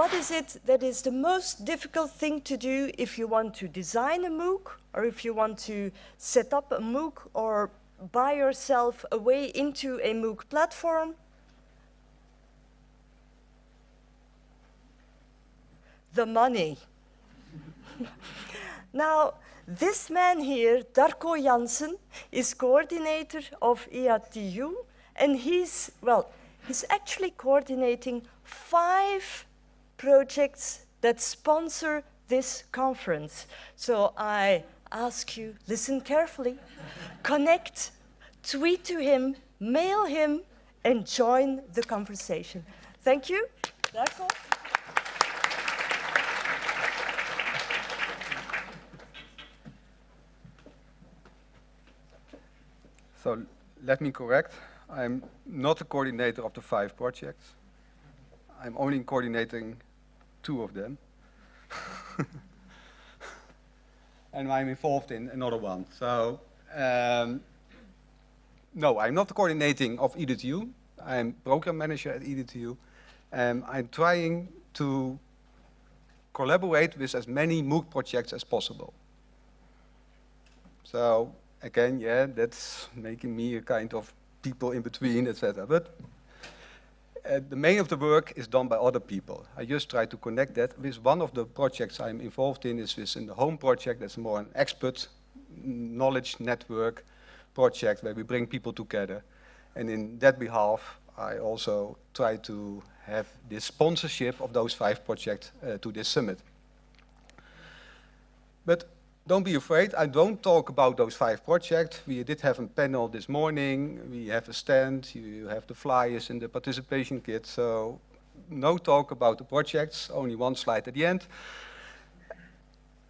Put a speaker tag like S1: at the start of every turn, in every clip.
S1: what is it that is the most difficult thing to do if you want to design a MOOC or if you want to set up a MOOC or buy yourself a way into a MOOC platform? The money. now, this man here, Darco Jansen, is coordinator of EADTU, and he's, well, he's actually coordinating five projects that sponsor this conference. So I ask you, listen carefully, connect, tweet to him, mail him, and join the conversation. Thank you.
S2: So let me correct. I'm not the coordinator of the five projects. I'm only coordinating two of them. and I'm involved in another one. So um, no, I'm not coordinating of EADTU. I'm program manager at EADTU. And I'm trying to collaborate with as many MOOC projects as possible. So again, yeah, that's making me a kind of people in between, etc. But uh, the main of the work is done by other people. I just try to connect that with one of the projects I'm involved in is in the home project. That's more an expert knowledge network project where we bring people together. And in that behalf, I also try to have this sponsorship of those five projects uh, to this summit. But don't be afraid, I don't talk about those five projects. We did have a panel this morning, we have a stand, you have the flyers and the participation kit, so no talk about the projects, only one slide at the end.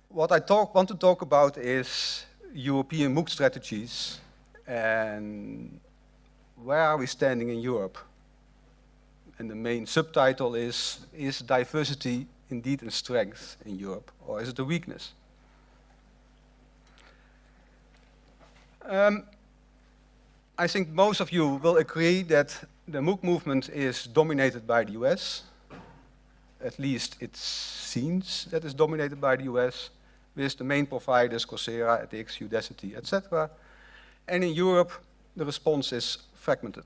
S2: What I talk, want to talk about is European MOOC strategies and where are we standing in Europe? And the main subtitle is, is diversity indeed a strength in Europe, or is it a weakness? Um, I think most of you will agree that the MOOC movement is dominated by the US. At least it seems that it's dominated by the US, with the main providers, Coursera, edX, Udacity, etc. And in Europe, the response is fragmented.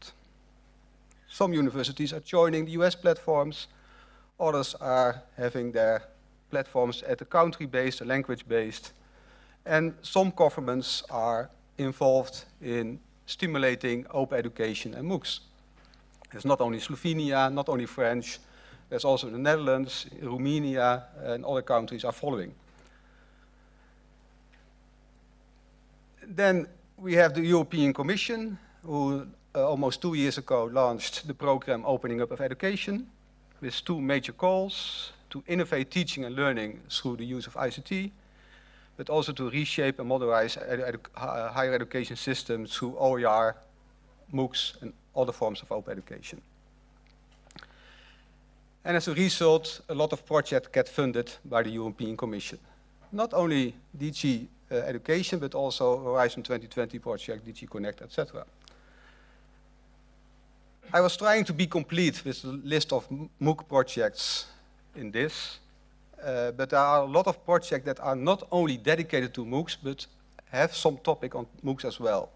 S2: Some universities are joining the US platforms, others are having their platforms at a country-based, language-based, and some governments are involved in stimulating open education and MOOCs. It's not only Slovenia, not only French, there's also the Netherlands, Romania, and other countries are following. Then we have the European Commission, who uh, almost two years ago launched the program Opening Up of Education, with two major calls to innovate teaching and learning through the use of ICT, but also to reshape and modernize edu higher education systems through OER, MOOCs, and other forms of open education. And as a result, a lot of projects get funded by the European Commission. Not only DG uh, Education, but also Horizon 2020 project, DG Connect, etc. I was trying to be complete with the list of MOOC projects in this, uh, but there are a lot of projects that are not only dedicated to MOOCs, but have some topic on MOOCs as well.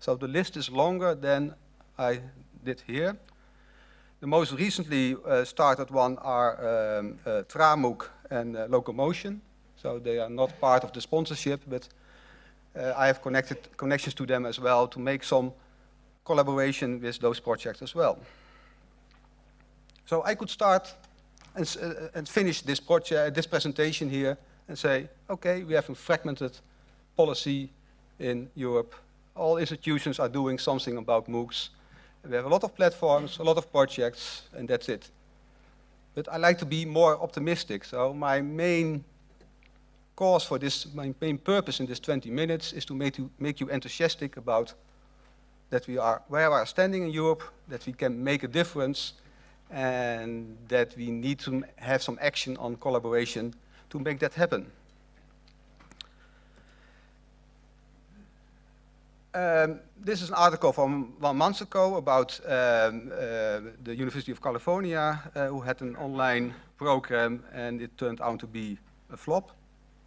S2: So the list is longer than I did here. The most recently uh, started one are um, uh, and uh, Locomotion. So they are not part of the sponsorship, but I have connected connections to them as well to make some collaboration with those projects as well. So I could start and, uh, and finish this project, this presentation here and say, okay, we have a fragmented policy in Europe. All institutions are doing something about MOOCs. We have a lot of platforms, a lot of projects, and that's it. But I like to be more optimistic. So my main cause for this, my main purpose in this 20 minutes is to make you, make you enthusiastic about that we are where we are standing in Europe, that we can make a difference, and that we need to have some action on collaboration to make that happen. Um, this is an article from one month ago about um, uh, the University of California, uh, who had an online program and it turned out to be a flop,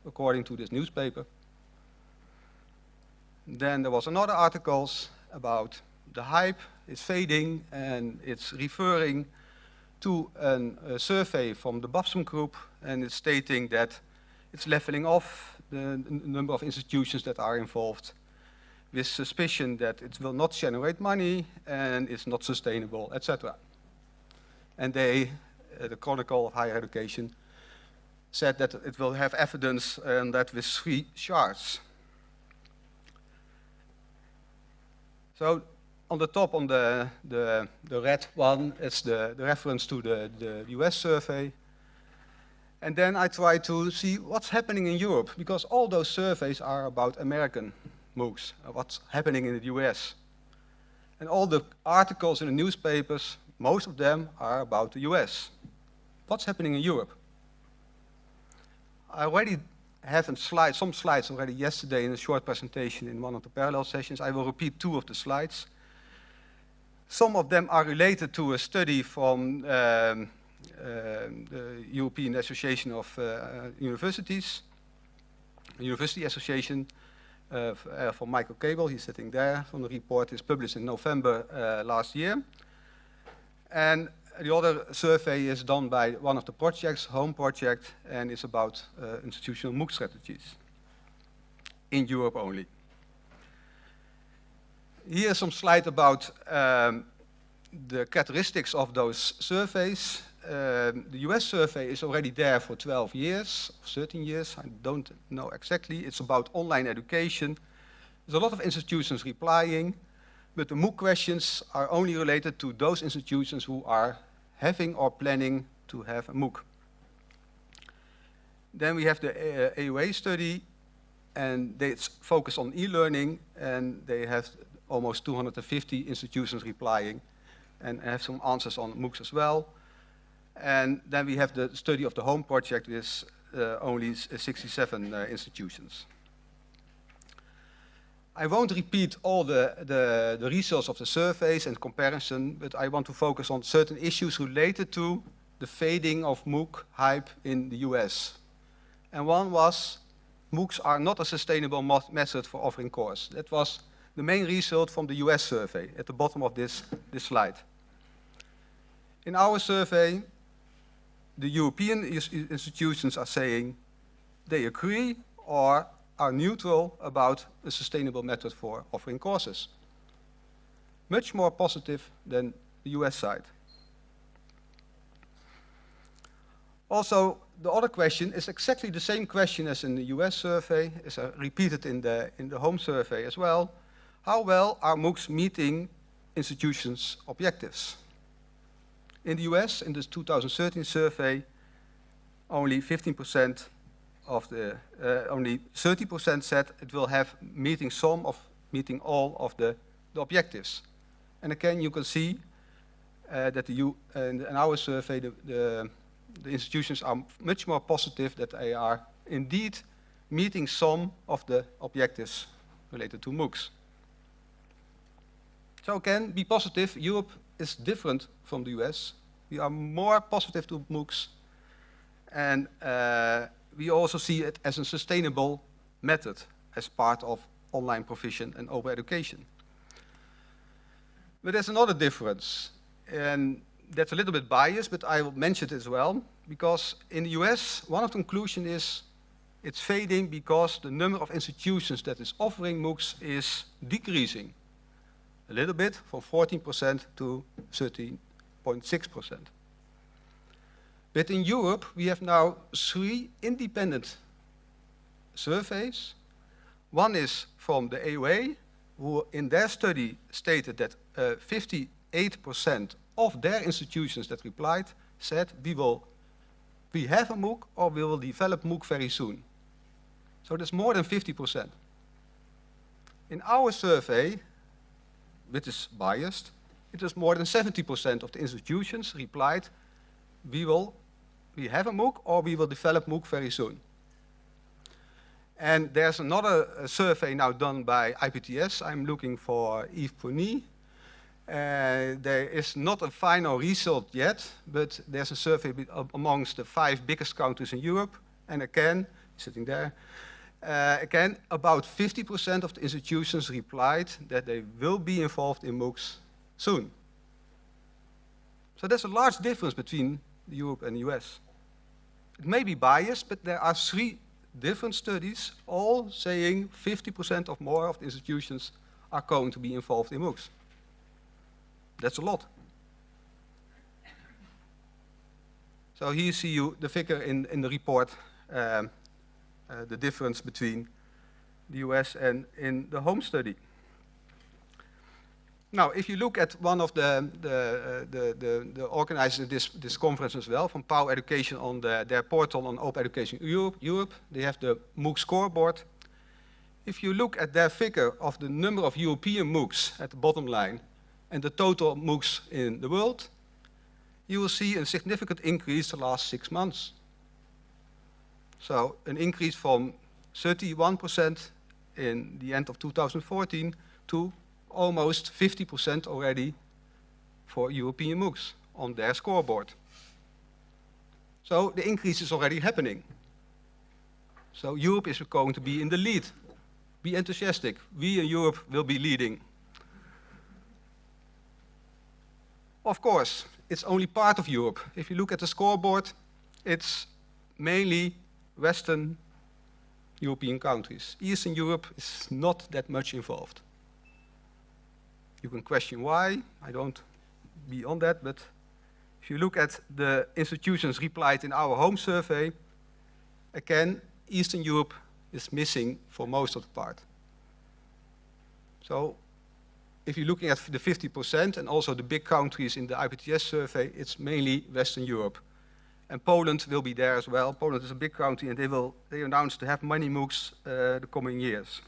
S2: according to this newspaper. Then there was another articles about the hype is fading and it's referring to a survey from the Babson group and it's stating that it's leveling off the, the number of institutions that are involved with suspicion that it will not generate money and it's not sustainable, etc. And they, uh, the Chronicle of Higher Education, said that it will have evidence and that with three charts. So on the top, on the, the, the red one, it's the, the reference to the, the US survey. And then I try to see what's happening in Europe, because all those surveys are about American MOOCs, uh, what's happening in the US. And all the articles in the newspapers, most of them are about the US. What's happening in Europe? I already have slide, some slides already yesterday in a short presentation in one of the parallel sessions. I will repeat two of the slides. Some of them are related to a study from um, uh, the European Association of uh, Universities, University Association, uh, uh, from Michael Gaebel, he's sitting there, from the report is published in November uh, last year. And the other survey is done by one of the projects, Home Project, and is about uh, institutional MOOC strategies in Europe only. Here's some slide about um, the characteristics of those surveys. Um, the US survey is already there for 12 years, 13 years, I don't know exactly. It's about online education. There's a lot of institutions replying, but the MOOC questions are only related to those institutions who are having or planning to have a MOOC. Then we have the uh, EUA study, and they focus on e-learning, and they have almost 250 institutions replying, and have some answers on MOOCs as well. And then we have the study of the home project with uh, only 67 uh, institutions. I won't repeat all the, the, the, results of the surveys and comparison, but I want to focus on certain issues related to the fading of MOOC hype in the US. And one was, MOOCs are not a sustainable method for offering course. That was the main result from the US survey at the bottom of this, this slide. In our survey, the European institutions are saying they agree or are neutral about a sustainable method for offering courses. Much more positive than the US side. Also, the other question is exactly the same question as in the US survey, is uh, repeated in the, in the home survey as well. How well are MOOCs meeting institutions' objectives? In the US, in this 2013 survey, only 15% of the, uh, only 30% said it will have meeting some of meeting all of the, the objectives. And again, you can see uh, that the U, in our survey, the, the, the, institutions are much more positive that they are indeed meeting some of the objectives related to MOOCs. So again, be positive. Europe is different from the US. We are more positive to MOOCs. And uh, we also see it as a sustainable method as part of online provision and open education. But there's another difference, and that's a little bit biased, but I will mention it as well, because in the US, one of the conclusions is it's fading because the number of institutions that is offering MOOCs is decreasing a little bit from 14% to 13.6%. But in Europe, we have now three independent surveys. One is from the EUA, who in their study stated that 58% uh, of their institutions that replied said, we will we have a MOOC or we will develop MOOC very soon. So that's more than 50%. In our survey, which is biased, it was more than 70% of the institutions replied, we will we have a MOOC or we will develop MOOC very soon. And there's another uh, survey now done by IPTS. I'm looking for Yves Punie. Uh, there is not a final result yet, but there's a survey amongst the five biggest countries in Europe. And again, sitting there, uh, again, about 50% of the institutions replied that they will be involved in MOOCs soon. So there's a large difference between Europe and the US. It may be biased, but there are three different studies all saying 50% of more of the institutions are going to be involved in MOOCs. That's a lot. So here you see you the figure in, in the report, um, uh, the difference between the US and in the home study. Now, if you look at one of the, the, uh, the, the, the, organizers of this, this conference as well, from POW Education on the, their portal on Open Education Europe, Europe, they have the MOOC scoreboard. If you look at their figure of the number of European MOOCs at the bottom line, and the total MOOCs in the world, you will see a significant increase the last six months. So an increase from 31% in the end of 2014 to almost 50% already for European MOOCs on their scoreboard. So the increase is already happening. So Europe is going to be in the lead. Be enthusiastic. We in Europe will be leading. Of course, it's only part of Europe. If you look at the scoreboard, it's mainly Western European countries. Eastern Europe is not that much involved. You can question why, I don't be on that, but if you look at the institutions replied in our home survey, again, Eastern Europe is missing for most of the part. So if you're looking at the 50% and also the big countries in the IPTS survey, it's mainly Western Europe. And Poland will be there as well. Poland is a big country and they will they announced to have many MOOCs uh, the coming years.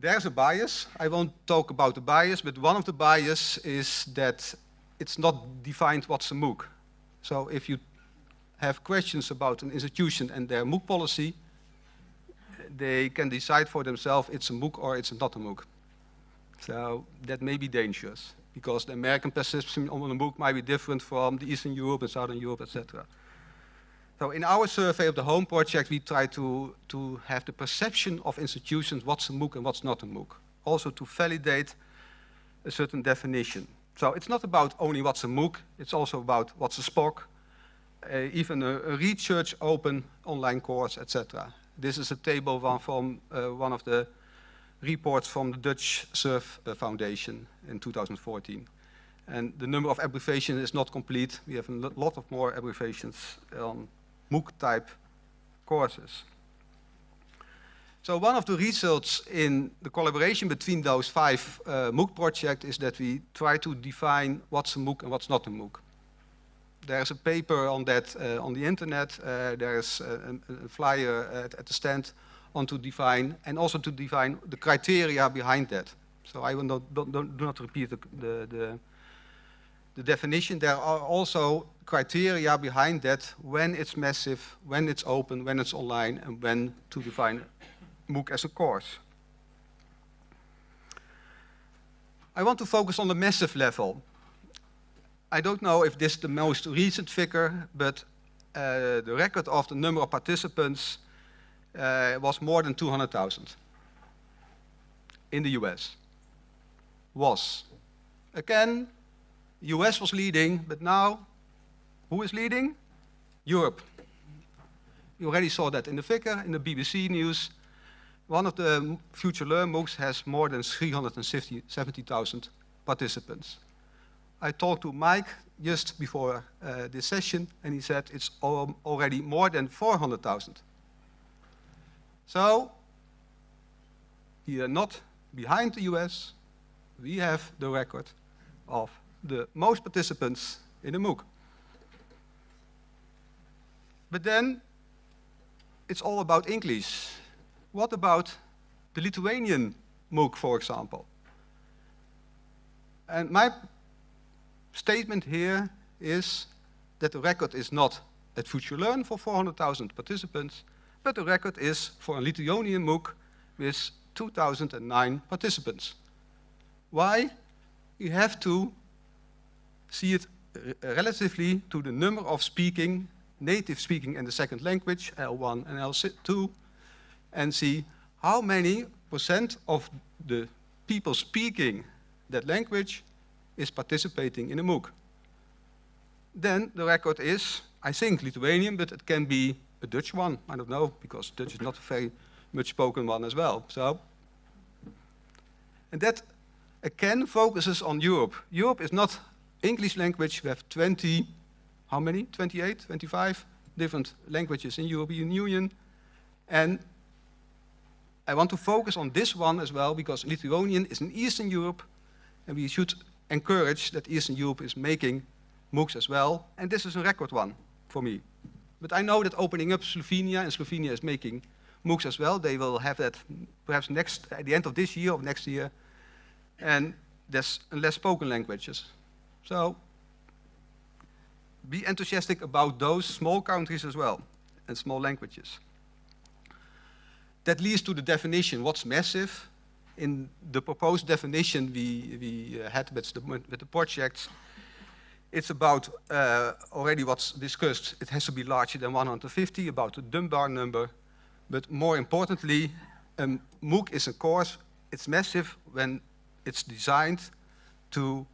S2: There's a bias. I won't talk about the bias, but one of the bias is that it's not defined what's a MOOC. So if you have questions about an institution and their MOOC policy, they can decide for themselves it's a MOOC or it's not a MOOC. So that may be dangerous because the American perception on a MOOC might be different from the Eastern Europe and Southern Europe, etc. So in our survey of the home project, we try to, to have the perception of institutions, what's a MOOC and what's not a MOOC. Also to validate a certain definition. So it's not about only what's a MOOC, it's also about what's a SPOC, uh, even a, a research open online course, etc. This is a table one from uh, one of the reports from the Dutch Surf uh, Foundation in 2014. And the number of abbreviations is not complete. We have a lot of more abbreviations on MOOC-type courses. So one of the results in the collaboration between those five uh, MOOC projects is that we try to define what's a MOOC and what's not a MOOC there's a paper on that uh, on the internet. Uh, there's a, a flyer at, at, the stand on to define and also to define the criteria behind that. So I will not, don't, don't, do not repeat the, the, the, the definition. There are also criteria behind that when it's massive, when it's open, when it's online, and when to define MOOC as a course. I want to focus on the massive level. I don't know if this is the most recent figure, but uh, the record of the number of participants uh, was more than 200,000 in the US. Was. Again, US was leading, but now, who is leading? Europe. You already saw that in the figure, in the BBC news. One of the Future Learn MOOCs has more than 370,000 participants. I talked to Mike just before uh, this session, and he said it's al already more than 400,000. So, we are not behind the US. We have the record of the most participants in a MOOC. But then, it's all about English. What about the Lithuanian MOOC, for example? And my statement here is that the record is not at Future Learn for 400,000 participants, but the record is for a Lithuanian MOOC with 2009 participants. Why? You have to see it uh, relatively to the number of speaking, native speaking in the second language, L1 and L2, and see how many percent of the people speaking that language is participating in a MOOC. Then the record is, I think, Lithuanian, but it can be a Dutch one. I don't know, because Dutch is not a very much spoken one as well. So, and that again focuses on Europe. Europe is not English language. We have 20, how many? 28, 25 different languages in European Union. And I want to focus on this one as well because Lithuanian is in Eastern Europe and we should encourage that Eastern Europe is making MOOCs as well. And this is a record one for me. But I know that opening up Slovenia, and Slovenia is making MOOCs as well. They will have that perhaps next, at the end of this year or next year. And there's less spoken languages. So be enthusiastic about those small countries as well, and small languages. That leads to the definition, what's massive? In the proposed definition we, we uh, had with the, with the projects, it's about uh, already what's discussed. It has to be larger than 150, about the Dunbar number. But more importantly, um, MOOC is a course, it's massive when it's designed to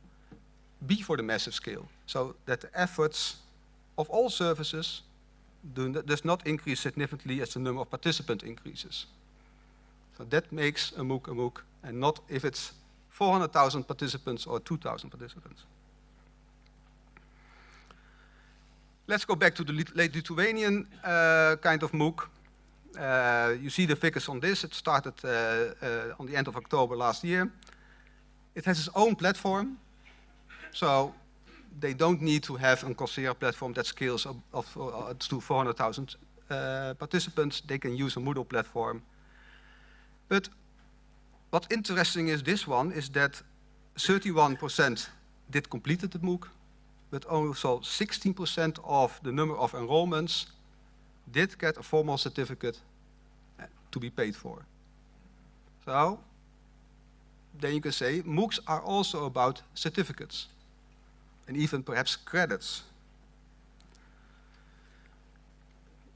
S2: be for the massive scale. So that the efforts of all services do, does not increase significantly as the number of participants increases. So that makes a MOOC a MOOC, and not if it's 400,000 participants or 2,000 participants. Let's go back to the late Lithuanian uh, kind of MOOC. Uh, you see the figures on this. It started uh, uh, on the end of October last year. It has its own platform. So they don't need to have a Coursera platform that scales of, uh, to 400,000 uh, participants. They can use a Moodle platform. But what's interesting is this one is that 31% did completed the MOOC, but also 16% of the number of enrollments did get a formal certificate uh, to be paid for. So then you can say MOOCs are also about certificates and even perhaps credits.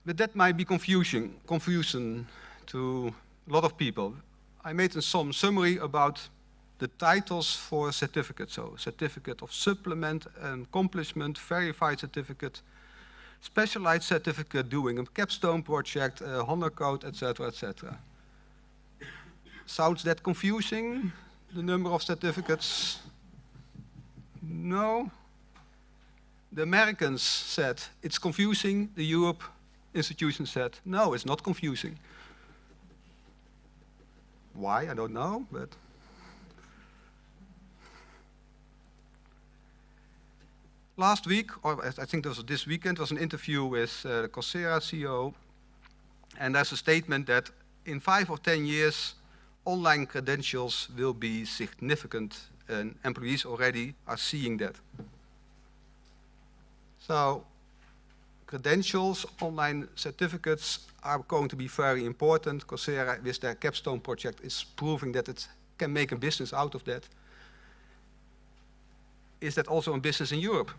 S2: But that might be confusion, confusion to a lot of people. I made some summary about the titles for certificates. So certificate of supplement, and accomplishment, verified certificate, specialized certificate doing a capstone project, a honor code, etc., etc. Sounds that confusing, the number of certificates? No? The Americans said, it's confusing. The Europe institution said, no, it's not confusing. Why, I don't know, but... Last week, or I think it was this weekend, was an interview with uh, Coursera CEO, and there's a statement that in five or 10 years, online credentials will be significant, and employees already are seeing that. So credentials, online certificates are going to be very important. Coursera, with their capstone project, is proving that it can make a business out of that. Is that also a business in Europe?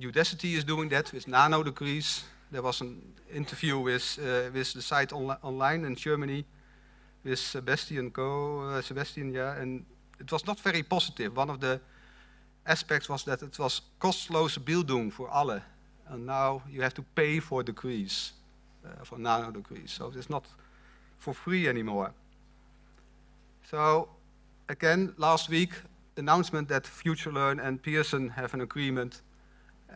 S2: Udacity is doing that with nano degrees. There was an interview with, uh, with the site onli online in Germany with Sebastian Go, uh, Sebastian, yeah, and it was not very positive. One of the aspects was that it was kosteloze Bildung for alle. And now you have to pay for degrees, uh, for nano degrees. So it's not for free anymore. So again, last week, announcement that FutureLearn and Pearson have an agreement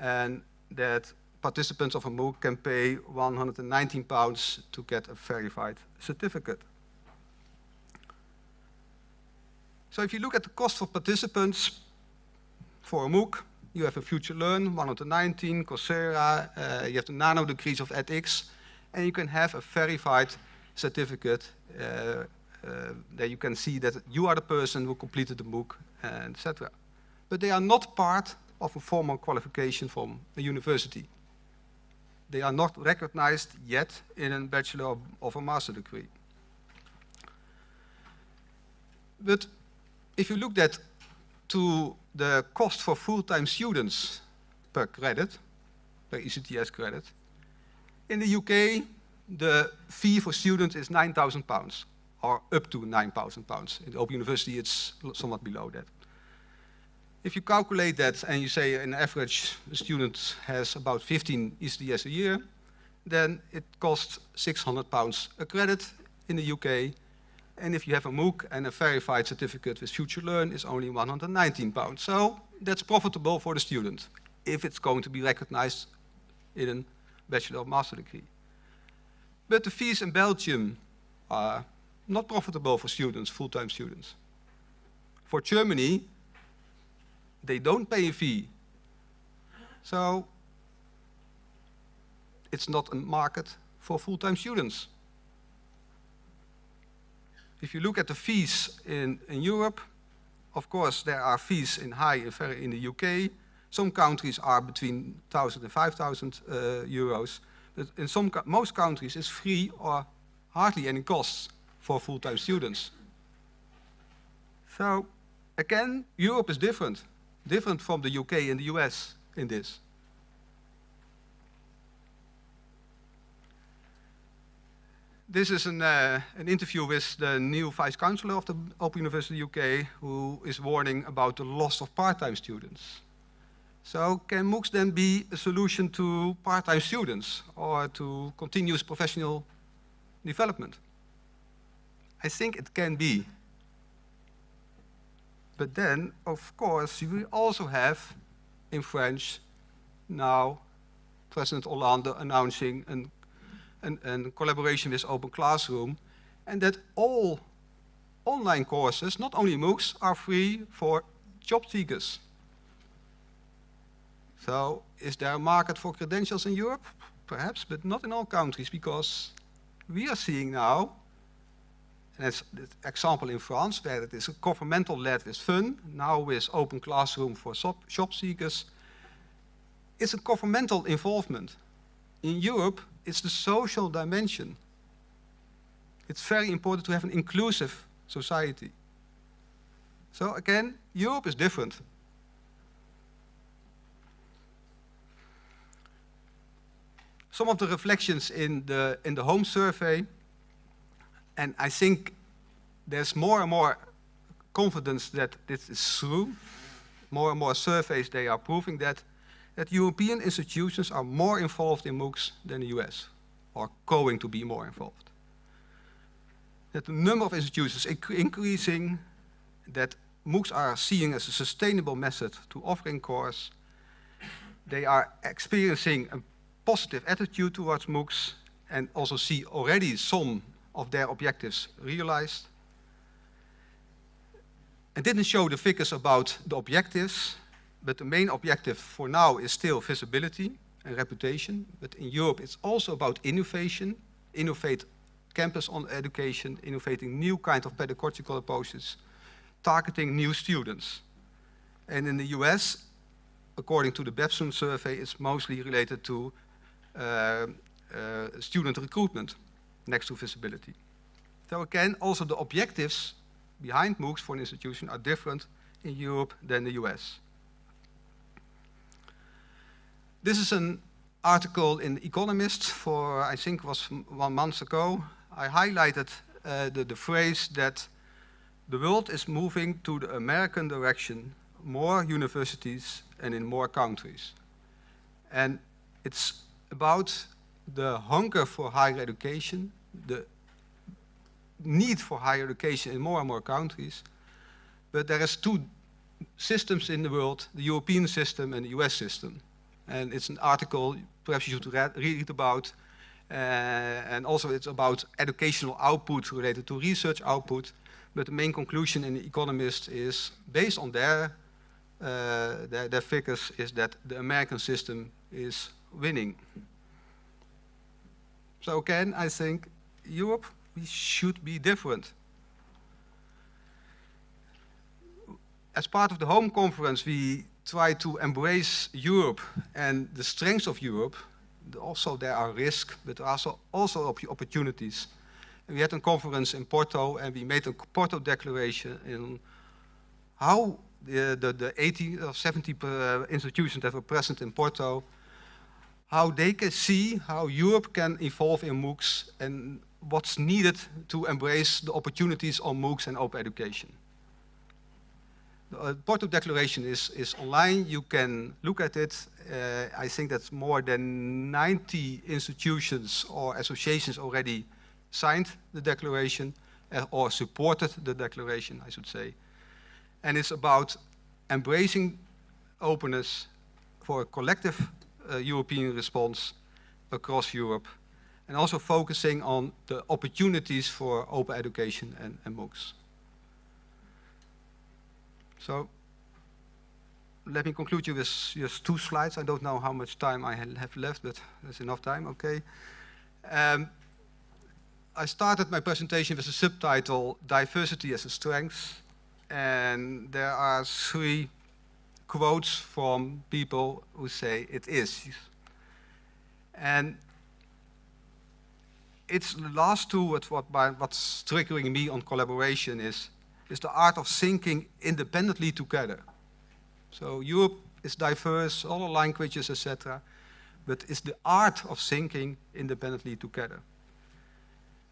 S2: and that participants of a MOOC can pay 119 pounds to get a verified certificate. So if you look at the cost for participants, for a MOOC, you have a FutureLearn, 119, Coursera, uh, you have the nano degrees of edX, and you can have a verified certificate uh, uh, that you can see that you are the person who completed the MOOC, etc. But they are not part of a formal qualification from a university. They are not recognized yet in a bachelor of a master degree. But if you look at to the cost for full-time students per credit, per ECTS credit, in the UK, the fee for students is 9,000 pounds, or up to 9,000 pounds. In the Open University, it's somewhat below that. If you calculate that and you say an average student has about 15 ECTS a year, then it costs 600 pounds a credit in the UK. And if you have a MOOC and a verified certificate with FutureLearn, it's only 119 pounds. So that's profitable for the student if it's going to be recognized in a bachelor or master degree. But the fees in Belgium are not profitable for students, full-time students. For Germany, they don't pay a fee. So it's not a market for full-time students. If you look at the fees in, in Europe, of course there are fees in high in the UK. Some countries are between 1,000 and 5,000 uh, euros. But in some, most countries it's free or hardly any costs for full-time students. So again, Europe is different, different from the UK and the US in this. This is an, uh, an interview with the new Vice Chancellor of the Open University UK, who is warning about the loss of part-time students. So can MOOCs then be a solution to part-time students or to continuous professional development? I think it can be. But then, of course, we also have in French now President Hollande announcing an, an, an collaboration with Open Classroom and that all online courses, not only MOOCs, are free for job seekers. So is there a market for credentials in Europe? Perhaps, but not in all countries, because we are seeing now, and it's an example in France, where it is a governmental led with fun, now with open classroom for job seekers, it's a governmental involvement. In Europe, it's the social dimension. It's very important to have an inclusive society. So again, Europe is different. some of the reflections in the, in the home survey, and I think there's more and more confidence that this is true. More and more surveys, they are proving that, that European institutions are more involved in MOOCs than the US, or going to be more involved. That the number of institutions is increasing, that MOOCs are seen as a sustainable method to offering course. They are experiencing a positive attitude towards MOOCs and also see already some of their objectives realized. I didn't show the figures about the objectives, but the main objective for now is still visibility and reputation. But in Europe, it's also about innovation, innovate campus on education, innovating new kind of pedagogical approaches, targeting new students. And in the US, according to the Babson survey, it's mostly related to uh, uh, student recruitment next to visibility. So again, also the objectives behind MOOCs for an institution are different in Europe than the US. This is an article in Economist for, I think was one month ago. I highlighted uh, the, the phrase that the world is moving to the American direction, more universities and in more countries. And it's about the hunger for higher education, the need for higher education in more and more countries. But there is two systems in the world, the European system and the US system. And it's an article perhaps you should read, read about. Uh, and also it's about educational output related to research output. But the main conclusion in The Economist is, based on their, uh, their, their figures, is that the American system is winning. So again, I think Europe, we should be different. As part of the home conference, we try to embrace Europe and the strengths of Europe, also there are risks, but also, also opportunities. And we had a conference in Porto and we made a Porto declaration in how the, the, the 80 or 70 uh, institutions that were present in Porto, how they can see how Europe can evolve in MOOCs and what's needed to embrace the opportunities on MOOCs and open education. The uh, Porto Declaration is, is online, you can look at it. Uh, I think that's more than 90 institutions or associations already signed the declaration uh, or supported the declaration, I should say. And it's about embracing openness for a collective European response across Europe and also focusing on the opportunities for open education and, and MOOCs. So let me conclude you with just two slides. I don't know how much time I have left, but there's enough time, okay. Um, I started my presentation with a subtitle, Diversity as a Strength. And there are three quotes from people who say it is. And it's the last two, what, what, what's triggering me on collaboration is, is the art of thinking independently together. So Europe is diverse, all the languages, etc. But it's the art of thinking independently together.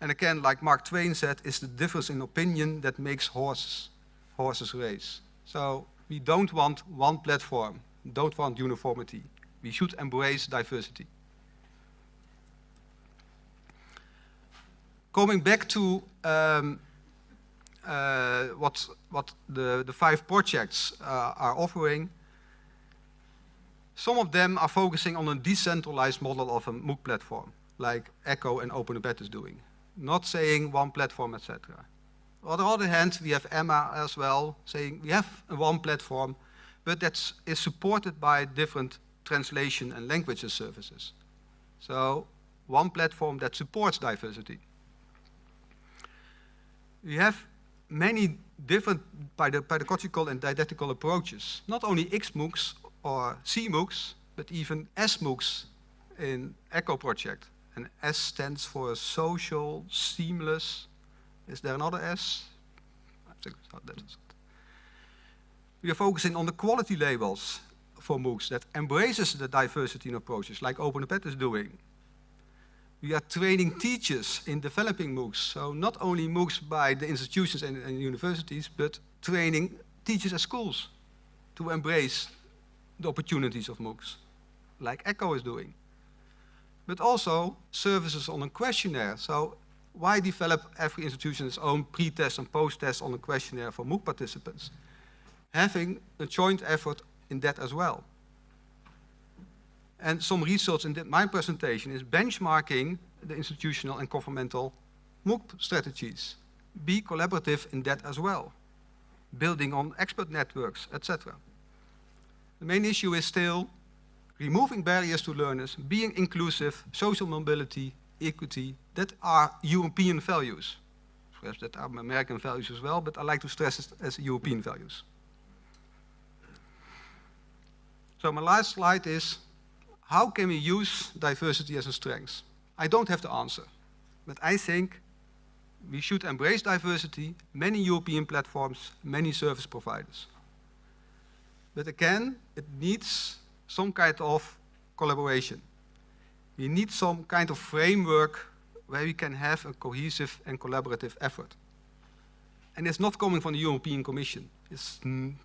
S2: And again, like Mark Twain said, it's the difference in opinion that makes horses, horses race. So we don't want one platform, don't want uniformity. We should embrace diversity. Coming back to um, uh, what, what the, the five projects uh, are offering, some of them are focusing on a decentralized model of a MOOC platform, like ECO and OpenupEd is doing not saying one platform, etc. On the other hand, we have Emma as well, saying we have one platform, but that is supported by different translation and languages services. So one platform that supports diversity. We have many different pedagogical and didactical approaches, not only XMOOCs or CMOOCs, but even SMOOCs in ECO project. And S stands for social, seamless. Is there another S? I think oh, that is it. We are focusing on the quality labels for MOOCs that embraces the diversity in approaches, like OpenupEd is doing. We are training teachers in developing MOOCs, so not only MOOCs by the institutions and, and universities, but training teachers at schools to embrace the opportunities of MOOCs, like ECO is doing but also services on a questionnaire. So why develop every institution its own pre-test and post-test on a questionnaire for MOOC participants? Having a joint effort in that as well. And some results in my presentation is benchmarking the institutional and governmental MOOC strategies. Be collaborative in that as well. Building on expert networks, etc. The main issue is still removing barriers to learners, being inclusive, social mobility, equity, that are European values. Perhaps that are American values as well, but I like to stress it as European values. So my last slide is, how can we use diversity as a strength? I don't have the answer, but I think we should embrace diversity, many European platforms, many service providers. But again, it needs some kind of collaboration. We need some kind of framework where we can have a cohesive and collaborative effort. And it's not coming from the European Commission. It's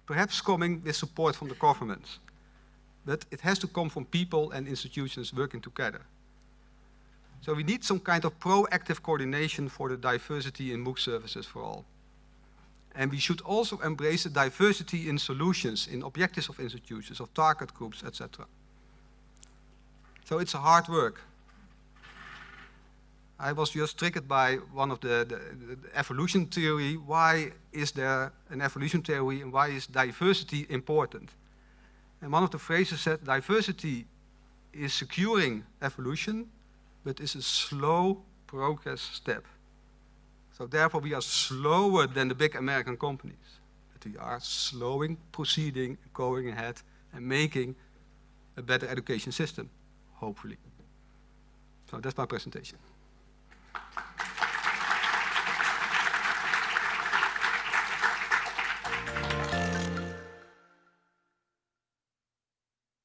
S2: perhaps coming with support from the governments. But it has to come from people and institutions working together. So we need some kind of proactive coordination for the diversity in MOOC services for all. And we should also embrace the diversity in solutions, in objectives of institutions, of target groups, etc. So it's a hard work. I was just triggered by one of the, the, the, evolution theory. Why is there an evolution theory and why is diversity important? And one of the phrases said diversity is securing evolution, but is a slow progress step. So therefore we are slower than the big American companies. But we are slowing, proceeding, going ahead and making a better education system, hopefully. So that's my presentation.